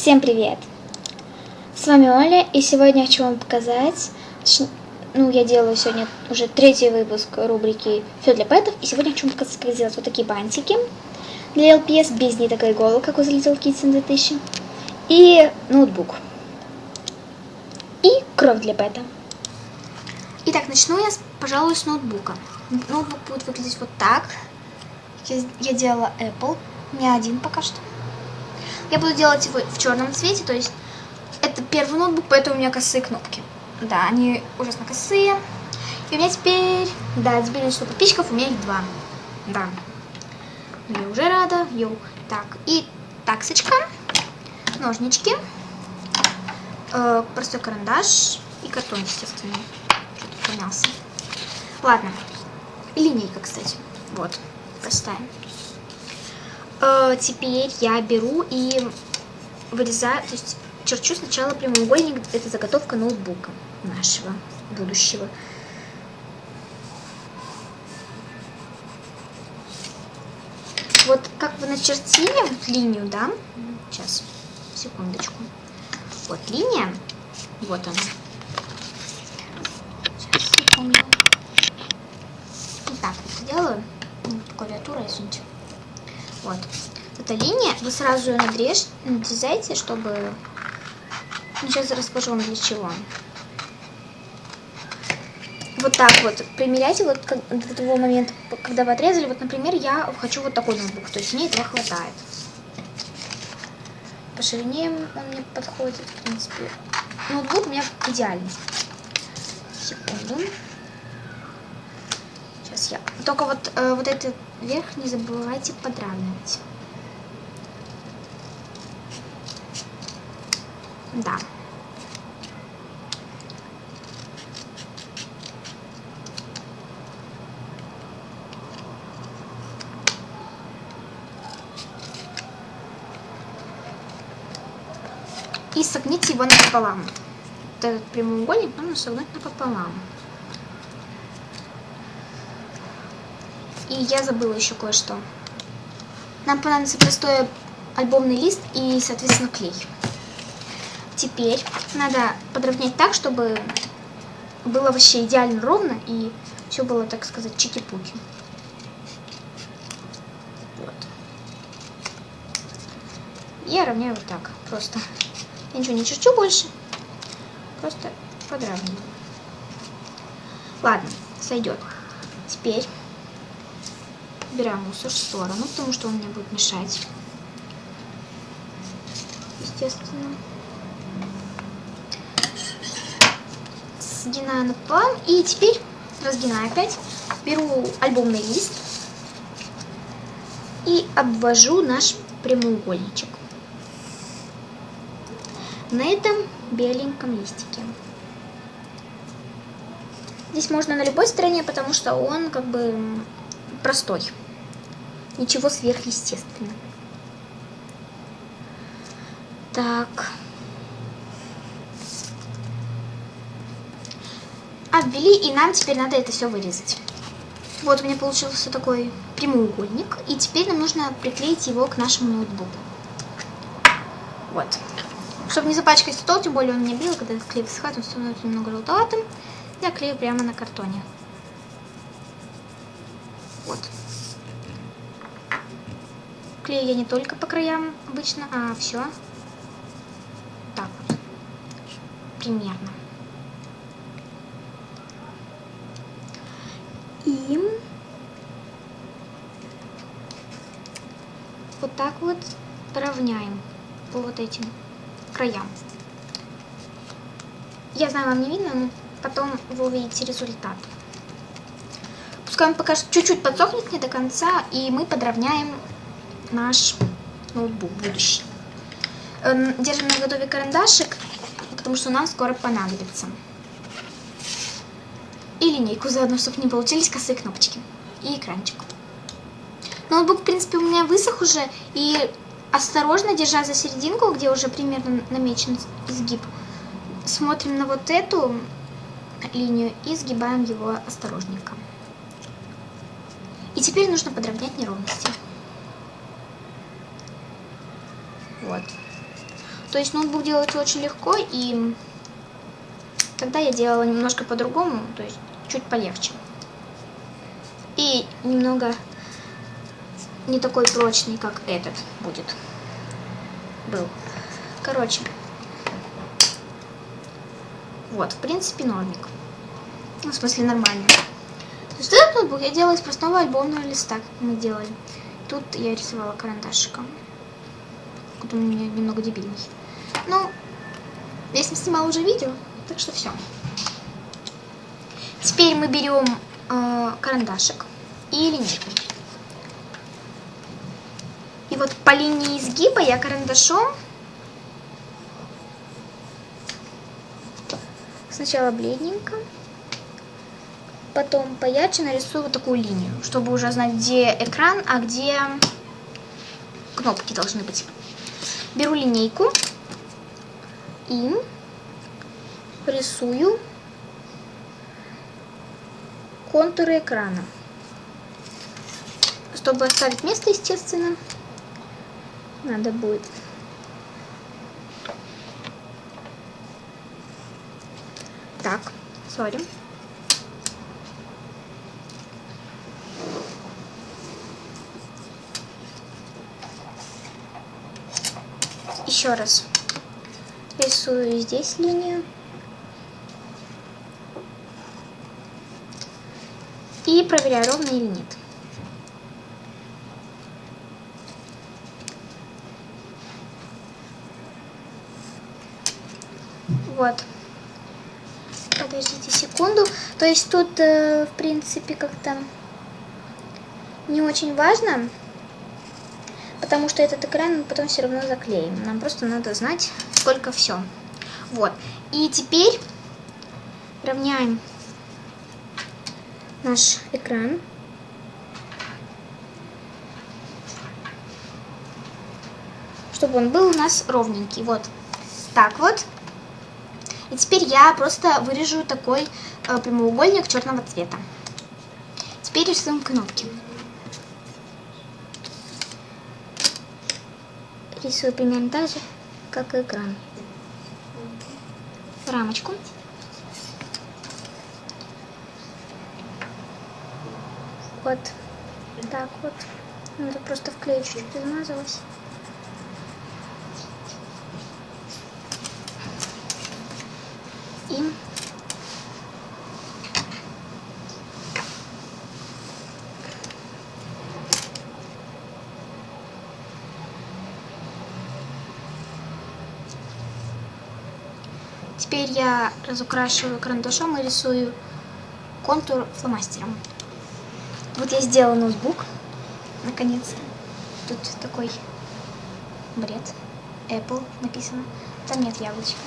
Всем привет! С вами Оля, и сегодня хочу вам показать, ну, я делаю сегодня уже третий выпуск рубрики «Все для пэтов», и сегодня хочу вам показать, как сделать вот такие бантики для LPS без ниток и иголок, как у Little Kids 2000, и ноутбук, и кровь для пэта. Итак, начну я, пожалуй, с ноутбука. Ноутбук будет выглядеть вот так. Я, я делала Apple, не один пока что. Я буду делать его в черном цвете, то есть это первый ноутбук, поэтому у меня косые кнопки. Да, они ужасно косые. И у меня теперь, да, теперь что подписчиков у меня их два. Да. Я уже рада. Йоу. Так, и таксочка, ножнички, э, простой карандаш и картон, естественно. Что-то помялся. Ладно. линейка, кстати. Вот. Поставим. Э, теперь я беру и вырезаю, то есть черчу сначала прямоугольник, это заготовка ноутбука нашего будущего. Вот как вы начертили линию, да? Сейчас, секундочку. Вот линия, вот она. Сейчас, секунду. Вот так вот делаю. Клавиатура, извините. Вот. Эта линия, вы сразу ее надрежь, надрезайте, чтобы... Сейчас расскажу вам для чего. Вот так вот примеряйте вот до того момента, когда вы отрезали. Вот, например, я хочу вот такой ноутбук, то есть мне этого хватает. По ширине он мне подходит, в принципе. Ноутбук у меня идеальный. Секунду. Сейчас я... Только вот, э, вот этот верх не забывайте подравнивать. Да. И согните его напополам. Вот этот прямоугольник нужно согнуть напополам. И я забыла еще кое-что. Нам понадобится простой альбомный лист и, соответственно, клей. Теперь надо подровнять так, чтобы было вообще идеально ровно и все было, так сказать, чики-пуки. Вот. Я равняю вот так, просто. Я ничего не черчу больше, просто подравниваю. Ладно, сойдет. Теперь убираем мусор в сторону, потому что он мне будет мешать. Естественно. Сгинаю напополам. И теперь разгинаю опять. Беру альбомный лист и обвожу наш прямоугольничек. На этом беленьком листике. Здесь можно на любой стороне, потому что он как бы простой. Ничего сверхъестественного. Так. Обвели, и нам теперь надо это все вырезать. Вот у меня получился такой прямоугольник. И теперь нам нужно приклеить его к нашему ноутбуку. Вот. Чтобы не запачкать стол, тем более он не белый, когда клей высыхает, он становится немного желтоватым. Я клею прямо на картоне. Вот. Клею я не только по краям обычно, а все. Так вот. Примерно. И вот так вот равняем по вот этим краям. Я знаю, вам не видно, но потом вы увидите результат. Пускай он пока чуть-чуть подсохнет не до конца, и мы подровняем наш ноутбук будущий. Эм, держим на готове карандашик, потому что нам скоро понадобится. И линейку заодно, чтобы не получились косые кнопочки. И экранчик. Ноутбук, в принципе, у меня высох уже. И осторожно, держа за серединку, где уже примерно намечен изгиб, смотрим на вот эту линию и сгибаем его осторожненько. И теперь нужно подровнять неровности. Вот. То есть ноутбук делается очень легко, и тогда я делала немножко по-другому, то есть чуть полегче. И немного не такой прочный, как этот будет. Был. Короче. Вот, в принципе, нормик. Ну, в смысле, нормально. То есть этот ноутбук я делала из простого альбомного листа, как мы делали. Тут я рисовала карандашиком. Он у меня немного дебильный. Ну, я с ним снимала уже видео, так что все. Теперь мы берем э, карандашик и линейку. И вот по линии изгиба я карандашом сначала бледненько, потом поярче нарисую вот такую линию, чтобы уже знать, где экран, а где кнопки должны быть. Беру линейку и рисую контуры экрана. Чтобы оставить место, естественно, надо будет так, сори. Еще раз рисую здесь линию. И проверяю, ровно или нет. Вот. Подождите секунду. То есть тут, э, в принципе, как-то не очень важно, потому что этот экран мы потом все равно заклеим. Нам просто надо знать, сколько все. Вот. И теперь равняем наш экран. Чтобы он был у нас ровненький. Вот так вот. И теперь я просто вырежу такой э, прямоугольник черного цвета. Теперь рисуем кнопки. Рисую примерно так же, как и экран. Рамочку. Вот так вот. Надо просто в клей чуть-чуть. И Теперь я разукрашиваю карандашом и рисую контур фломастером. Вот я сделала ноутбук, наконец-то. Тут такой бред. Apple написано. Там нет яблочка.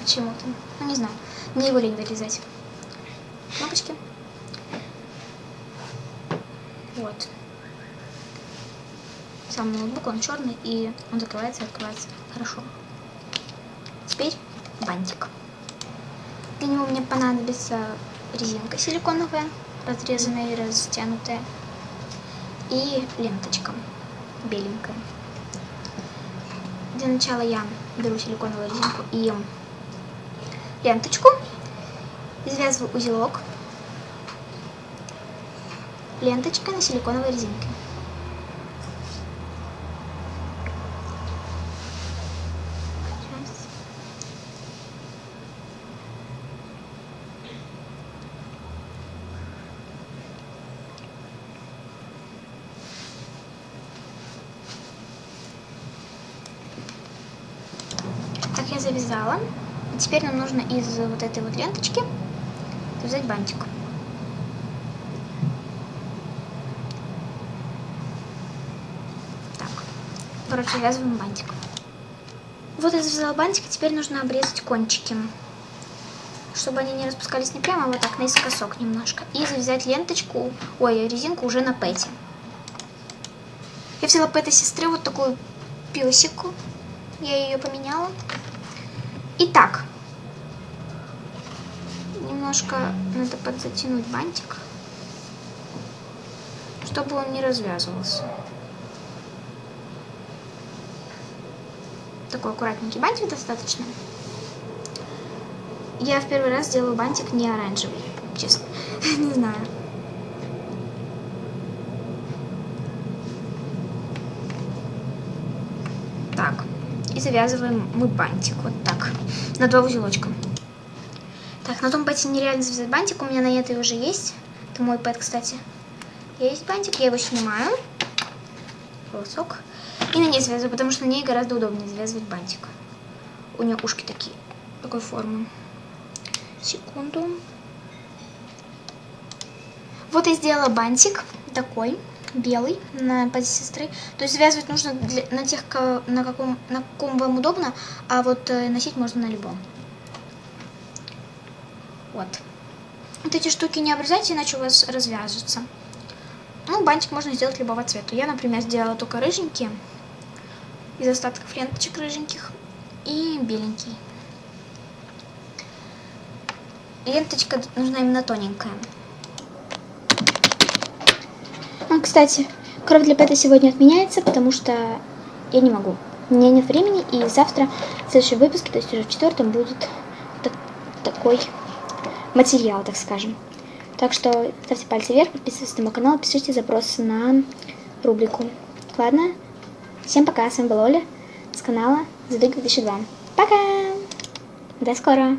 Почему-то. Ну, не знаю. Мне его лень вырезать. Кнопочки. Вот. Сам ноутбук, он черный, и он закрывается и открывается хорошо. Бантик. Для него мне понадобится резинка силиконовая, разрезанная и растянутая, и ленточка беленькая. Для начала я беру силиконовую резинку и ленточку, извязываю узелок ленточкой на силиконовой резинке. Я завязала. И теперь нам нужно из вот этой вот ленточки связать бантик. Так, короче, связываем бантик. Вот я завязала бантик, и теперь нужно обрезать кончики. Чтобы они не распускались не прямо, а вот так, наискосок немножко. И завязать ленточку, ой, резинку уже на пэте. Я взяла пэта сестры вот такую песику. Я ее поменяла. Итак, немножко надо подзатянуть бантик, чтобы он не развязывался. такой аккуратненький бантик достаточно. Я в первый раз делаю бантик не оранжевый, честно. не знаю. Так, и завязываем мы бантик вот так, на два узелочка. Так, на том пэте нереально завязать бантик, у меня на этой уже есть. Это мой пэт, кстати. Есть бантик, я его снимаю. Волосок. И на ней связываю, потому что на ней гораздо удобнее завязывать бантик. У нее ушки такие, такой формы. Секунду. Вот я сделала бантик такой, белый, на позе сестры. То есть связывать нужно для, на тех, на каком, на каком вам удобно, а вот э, носить можно на любом. Вот. Вот эти штуки не обрезайте, иначе у вас развяжется. Ну, бантик можно сделать любого цвета. Я, например, сделала только рыженький, из остатков ленточек рыженьких, и беленький. Ленточка нужна именно тоненькая. Кстати, кровь для пэта сегодня отменяется, потому что я не могу. У меня нет времени, и завтра в следующем выпуске, то есть уже в четвертом, будет так, такой материал, так скажем. Так что ставьте пальцы вверх, подписывайтесь на мой канал, пишите запросы на рубрику. Ладно? Всем пока, с вами была Оля с канала Задуй 2002. Пока! До скорого!